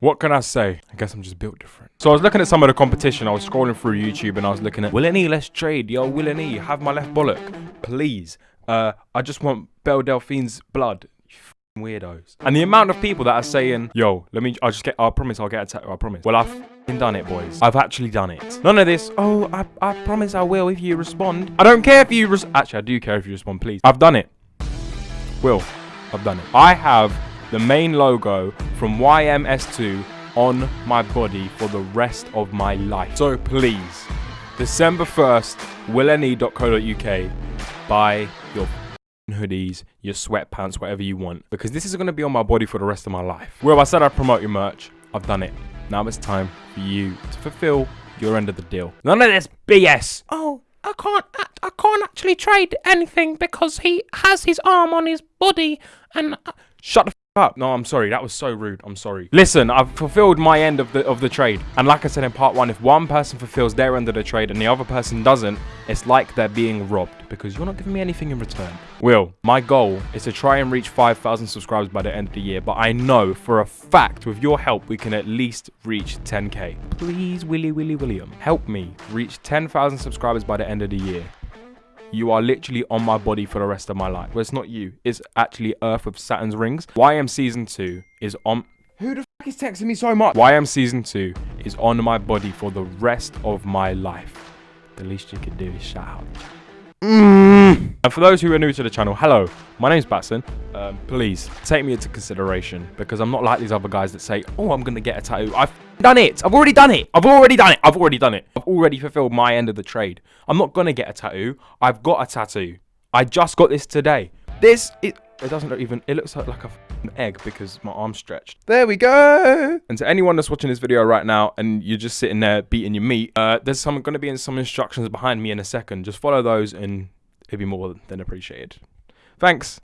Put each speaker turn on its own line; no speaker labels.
What can I say? I guess I'm just built different. So I was looking at some of the competition. I was scrolling through YouTube and I was looking at Will E, let's trade. Yo, Will E, have my left bollock. Please. Uh, I just want Belle Delphine's blood. You weirdos. And the amount of people that are saying, yo, let me, I'll just get, I promise I'll get a tattoo, I promise. Well, I've done it, boys. I've actually done it. None of this, oh, I, I promise I will if you respond. I don't care if you, actually, I do care if you respond, please. I've done it. Will, I've done it. I have the main logo from YMS2 on my body for the rest of my life. So please, December 1st, willne.co.uk, buy your hoodies, your sweatpants, whatever you want, because this is going to be on my body for the rest of my life. Well, I said I'd promote your merch. I've done it. Now it's time for you to fulfill your end of the deal. None of this BS.
Oh, I can't. I can't actually trade anything because he has his arm on his body, and uh,
Shut the f- up. No, I'm sorry. That was so rude. I'm sorry. Listen, I've fulfilled my end of the of the trade. And like I said in part one, if one person fulfills their end of the trade and the other person doesn't, it's like they're being robbed because you're not giving me anything in return. Will, my goal is to try and reach 5,000 subscribers by the end of the year, but I know for a fact with your help we can at least reach 10k. Please, Willy Willy William, help me reach 10,000 subscribers by the end of the year. You are literally on my body for the rest of my life. Well, it's not you. It's actually Earth with Saturn's rings. YM Season 2 is on... Who the fuck is texting me so much? YM Season 2 is on my body for the rest of my life. The least you can do is shout out. Mm. And for those who are new to the channel, hello, my name's Batson. Um, please take me into consideration because I'm not like these other guys that say, oh, I'm going to get a tattoo. I've done it. I've already done it. I've already done it. I've already done it. I've already fulfilled my end of the trade. I'm not going to get a tattoo. I've got a tattoo. I just got this today. This, it, it doesn't look even, it looks like, like a f***ing egg because my arm's stretched. There we go. And to anyone that's watching this video right now and you're just sitting there beating your meat, uh, there's some going to be in some instructions behind me in a second. Just follow those and it'd be more than appreciated. Thanks.